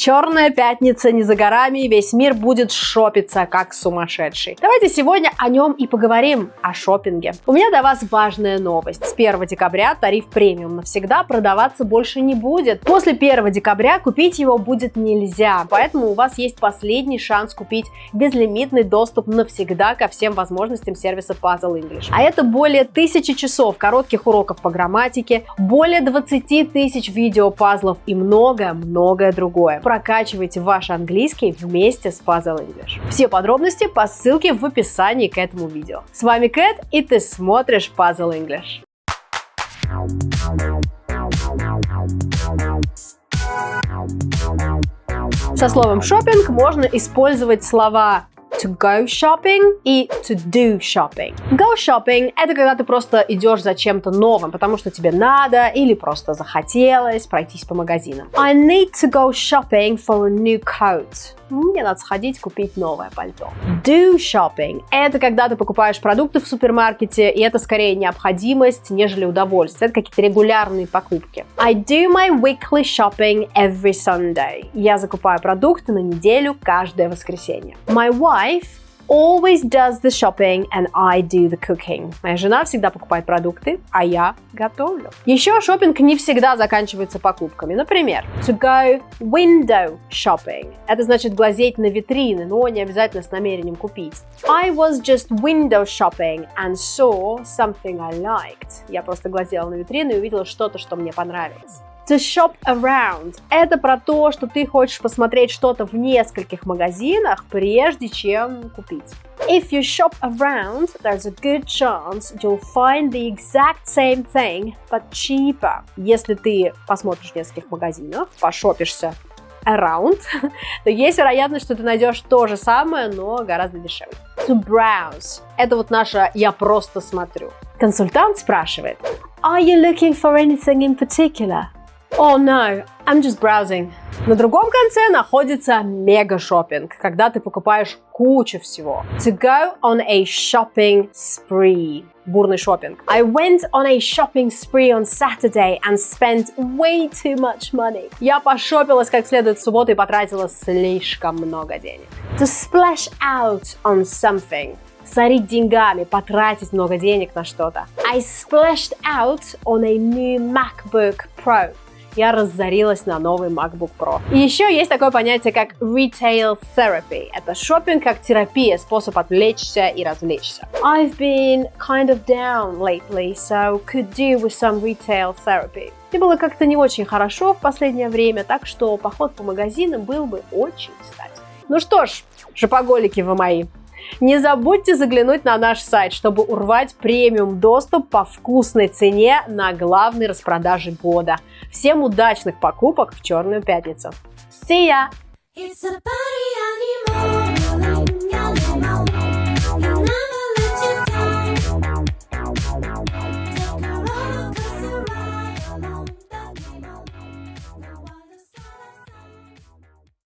Черная пятница не за горами, весь мир будет шопиться как сумасшедший. Давайте сегодня о нем и поговорим, о шопинге. У меня для вас важная новость. С 1 декабря тариф премиум навсегда продаваться больше не будет. После 1 декабря купить его будет нельзя, поэтому у вас есть последний шанс купить безлимитный доступ навсегда ко всем возможностям сервиса Puzzle English. А это более тысячи часов коротких уроков по грамматике, более 20 тысяч видео-пазлов и многое-многое другое прокачивайте ваш английский вместе с Puzzle English. Все подробности по ссылке в описании к этому видео. С вами Кэт, и ты смотришь Puzzle English. Со словом шопинг можно использовать слова to go shopping и to do shopping. Go shopping – это когда ты просто идешь за чем-то новым, потому что тебе надо или просто захотелось пройтись по магазинам. I need to go shopping for a new coat мне надо сходить купить новое пальто. Do shopping – это когда ты покупаешь продукты в супермаркете, и это скорее необходимость, нежели удовольствие. Это какие-то регулярные покупки. I do my weekly shopping every Sunday. Я закупаю продукты на неделю каждое воскресенье. My wife always does the shopping and I do the cooking. Моя жена всегда покупает продукты, а я готовлю. Еще шопинг не всегда заканчивается покупками. Например, to go window shopping. Это значит глазеть на витрины, но не обязательно с намерением купить. I was just window shopping and saw something I liked. Я просто глазела на витрину и увидела что-то, что мне понравилось. To shop around – это про то, что ты хочешь посмотреть что-то в нескольких магазинах, прежде чем купить. If you shop around, there's a good chance you'll find the exact same thing, but cheaper. Если ты посмотришь в нескольких магазинах, пошопишься around, то есть вероятность, что ты найдешь то же самое, но гораздо дешевле. To browse – это вот наше «я просто смотрю». Консультант спрашивает Are you looking for anything in particular? Oh no, I'm just browsing. На другом конце находится мега-шоппинг, когда ты покупаешь кучу всего. To go on a shopping spree. Бурный шопинг. I went on a shopping spree on Saturday and spent way too much money. Я пошопилась как следует в субботу и потратила слишком много денег. To splash out on something сорить деньгами, потратить много денег на что-то. I splashed out on a new MacBook Pro я разорилась на новый MacBook Pro. И еще есть такое понятие, как retail therapy. Это шопинг как терапия, способ отвлечься и развлечься. I've been kind of down lately, so could do with some retail therapy. Мне было как-то не очень хорошо в последнее время, так что поход по магазинам был бы очень кстати. Ну что ж, шопоголики вы мои, не забудьте заглянуть на наш сайт, чтобы урвать премиум доступ по вкусной цене на главной распродаже года. Всем удачных покупок в Черную пятницу. See ya! It's a party